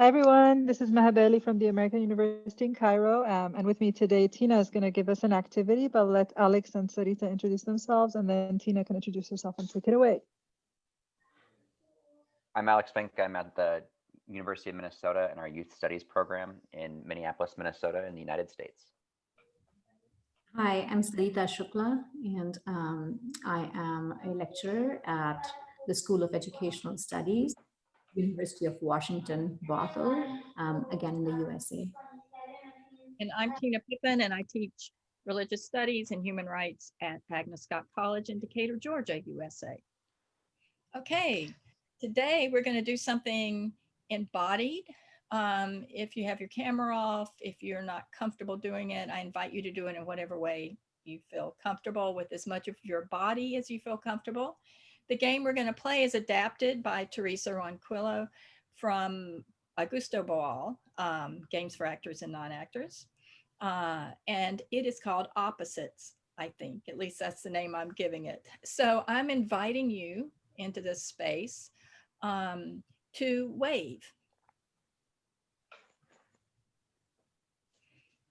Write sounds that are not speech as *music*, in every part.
Hi, everyone. This is Maha Bali from the American University in Cairo. Um, and with me today, Tina is going to give us an activity, but let Alex and Sarita introduce themselves, and then Tina can introduce herself and take it away. I'm Alex Fink. I'm at the University of Minnesota in our Youth Studies program in Minneapolis, Minnesota in the United States. Hi, I'm Sarita Shukla, and um, I am a lecturer at the School of Educational Studies, University of Washington, Bothell, um, again in the USA. And I'm Tina Pippin, and I teach religious studies and human rights at Agnes Scott College in Decatur, Georgia, USA. Okay, today we're going to do something embodied. Um, if you have your camera off, if you're not comfortable doing it, I invite you to do it in whatever way you feel comfortable with as much of your body as you feel comfortable. The game we're going to play is adapted by Teresa Ronquillo from Augusto Boal, um, Games for Actors and Non-Actors. Uh, and it is called Opposites, I think. At least that's the name I'm giving it. So I'm inviting you into this space um, to wave.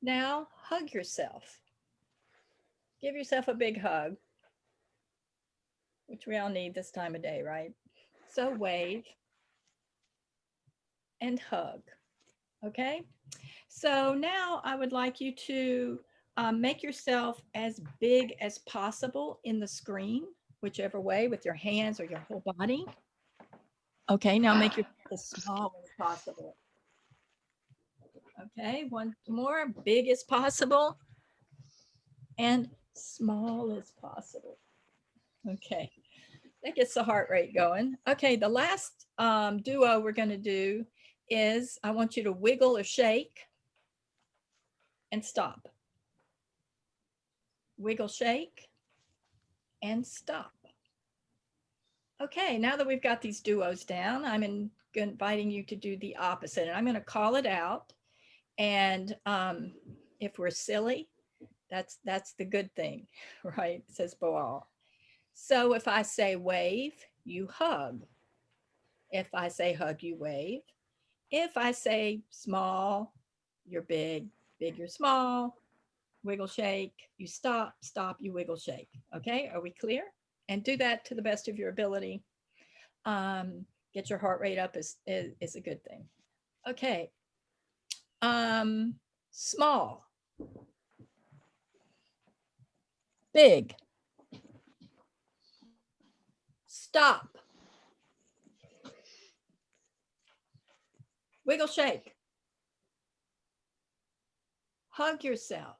Now hug yourself. Give yourself a big hug, which we all need this time of day, right? So wave and hug, okay? So now I would like you to um, make yourself as big as possible in the screen, whichever way, with your hands or your whole body. Okay, now make yourself as small as possible. Okay, one more, big as possible and small as possible. Okay, that gets the heart rate going. Okay, the last um, duo we're going to do is I want you to wiggle or shake and stop. Wiggle, shake, and stop. Okay, now that we've got these duos down, I'm in, inviting you to do the opposite. And I'm going to call it out. And um, if we're silly, that's that's the good thing, *laughs* right? Says Boal. So if I say wave, you hug. If I say hug, you wave. If I say small, you're big, big, you're small, wiggle, shake, you stop, stop, you wiggle, shake. Okay, are we clear? And do that to the best of your ability. Um, get your heart rate up is, is, is a good thing. Okay, um, small, big, stop, wiggle, shake, hug yourself,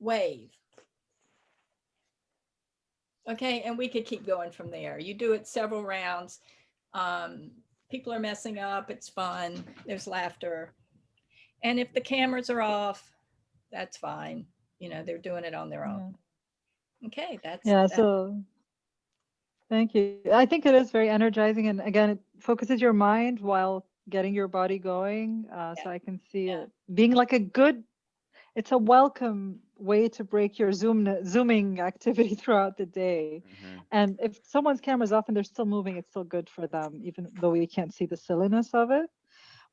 wave. Okay, and we could keep going from there. You do it several rounds. Um, people are messing up. It's fun. There's laughter. And if the cameras are off, that's fine. You know, they're doing it on their own. Yeah. Okay, that's yeah. That's so thank you. I think it is very energizing, and again, it focuses your mind while getting your body going. Uh, yeah. So I can see yeah. it being like a good. It's a welcome way to break your zoom zooming activity *laughs* throughout the day. Mm-hmm. And if someone's camera's off and they're still moving, it's still good for them, even though we can't see the silliness of it.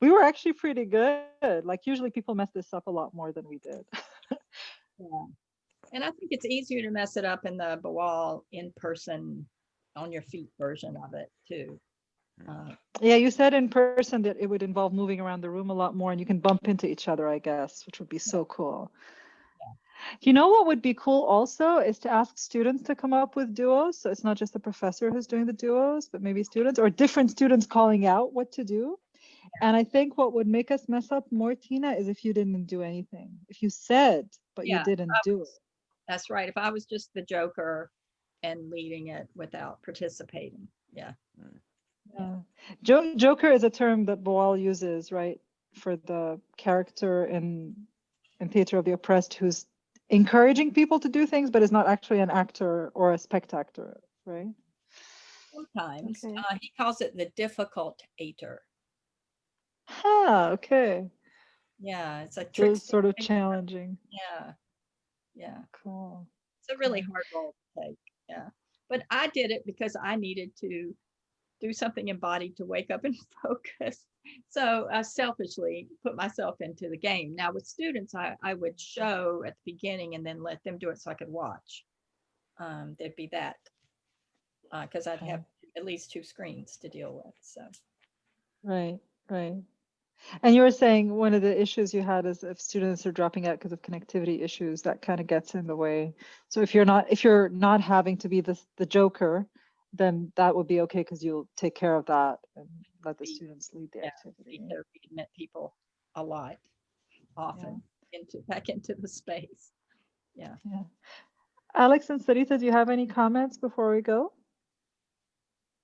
We were actually pretty good. Like usually people mess this up a lot more than we did. *laughs* yeah. And I think it's easier to mess it up in the Boal in person on your feet version of it too. Uh, yeah, you said in person that it would involve moving around the room a lot more and you can bump into each other, I guess, which would be so cool. You know what would be cool also is to ask students to come up with duos. So it's not just the professor who's doing the duos, but maybe students or different students calling out what to do. And I think what would make us mess up more, Tina, is if you didn't do anything. If you said, but yeah, you didn't do it. That's right. If I was just the joker and leading it without participating. Yeah. Yeah. Jo joker is a term that Boal uses, right? For the character in in Theater of the Oppressed who's encouraging people to do things, but is not actually an actor or a spectator, right? Sometimes okay. uh, he calls it the difficult ater. Ah, okay. Yeah, it's a trick. sort of challenging. Yeah, yeah. Cool. It's a really hard role to take. Yeah, but I did it because I needed to do something embodied to wake up and *laughs* focus. So I selfishly put myself into the game. Now with students, I, I would show at the beginning and then let them do it so I could watch. Um, there'd be that. Because I'd Okay. have at least two screens to deal with. So Right, right. And you were saying one of the issues you had is if students are dropping out because of connectivity issues, that kind of gets in the way. So if you're not, if you're not having to be the, the joker, then that would be okay because you'll take care of that and let the students lead the yeah, activity. we admit people a lot, often into, back into the space. Yeah. Alex and Sarita, do you have any comments before we go?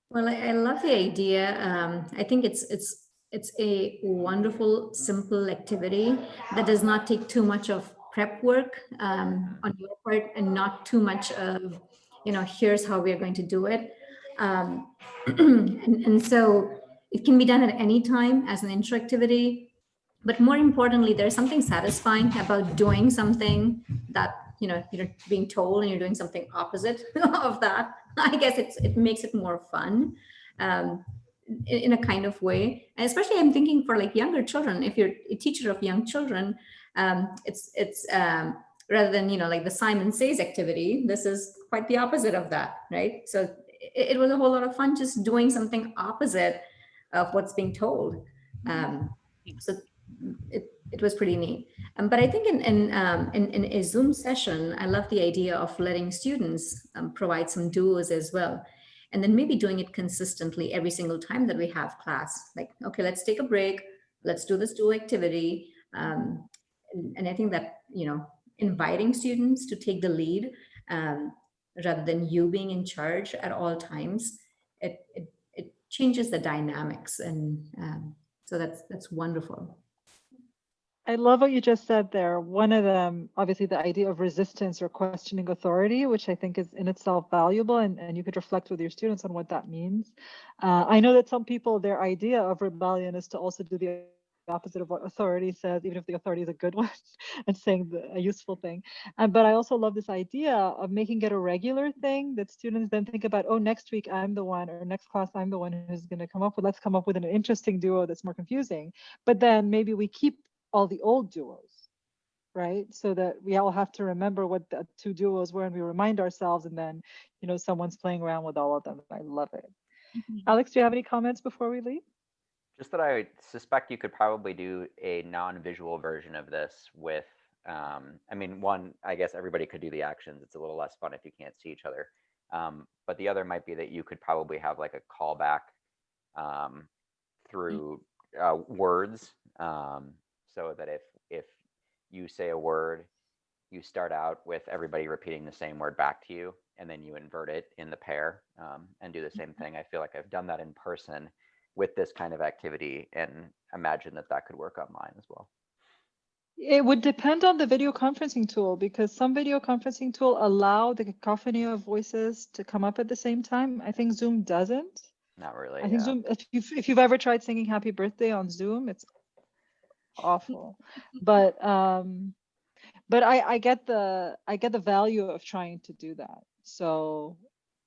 Well, I, I love the idea. Um, I think it's it's it's a wonderful, simple activity that does not take too much of prep work um, on your part and not too much of, you know, here's how we're going to do it. Um, and, *clears throat* and so it can be done at any time as an intro activity. But more importantly, there's something satisfying about doing something that, you know, you're being told and you're doing something opposite *laughs* of that. I guess it's it makes it more fun um, in, a kind of way. And especially I'm thinking for like younger children, if you're a teacher of young children, um, it's it's um, rather than, you know, like the Simon Says activity, this is quite the opposite of that, right? So it, it was a whole lot of fun just doing something opposite of what's being told. Um, so it, it was pretty neat. Um, but I think in, in, um, in, in a Zoom session, I love the idea of letting students um, provide some duos as well. And then maybe doing it consistently every single time that we have class. Like, okay, let's take a break. Let's do this duo activity. Um, and, and I think that, you know, inviting students to take the lead um, rather than you being in charge at all times, it, it, it changes the dynamics. And um, so that's, that's wonderful. I love what you just said there. One of them, obviously, the idea of resistance or questioning authority, which I think is in itself valuable, and, and you could reflect with your students on what that means. Uh, I know that some people, their idea of rebellion is to also do the opposite of what authority says, even if the authority is a good *laughs* one and saying the, a useful thing. And, but I also love this idea of making it a regular thing that students then think about, oh, next week I'm the one, or next class I'm the one who's going to come up with, let's come up with an interesting duo that's more confusing. But then maybe we keep all the old duos, right? So that we all have to remember what the two duos were and we remind ourselves and then, you know, someone's playing around with all of them. I love it. Alex, do you have any comments before we leave? Just that I suspect you could probably do a non-visual version of this with, um, I mean, one, I guess everybody could do the actions. It's a little less fun if you can't see each other. Um, but the other might be that you could probably have like a callback um, through uh, words, um, so that if if you say a word, you start out with everybody repeating the same word back to you, and then you invert it in the pair um, and do the same thing. I feel like I've done that in person with this kind of activity and imagine that that could work online as well. It would depend on the video conferencing tool because some video conferencing tool allow the cacophony of voices to come up at the same time. I think Zoom doesn't. Not really. I think yeah. Zoom, if you've, if you've ever tried singing happy birthday on Zoom, it's awful. but um, but I, I get the I get the value of trying to do that. So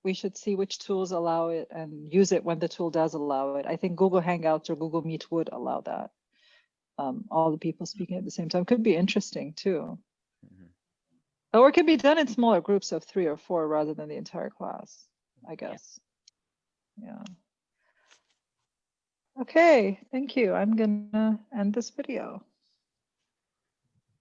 we should see which tools allow it and use it when the tool does allow it. I think Google Hangouts or Google Meet would allow that. Um, all the people speaking at the same time could be interesting too. Mhm. Or it could be done in smaller groups of three or four rather than the entire class, I guess. Yeah. Okay, thank you. I'm gonna end this video.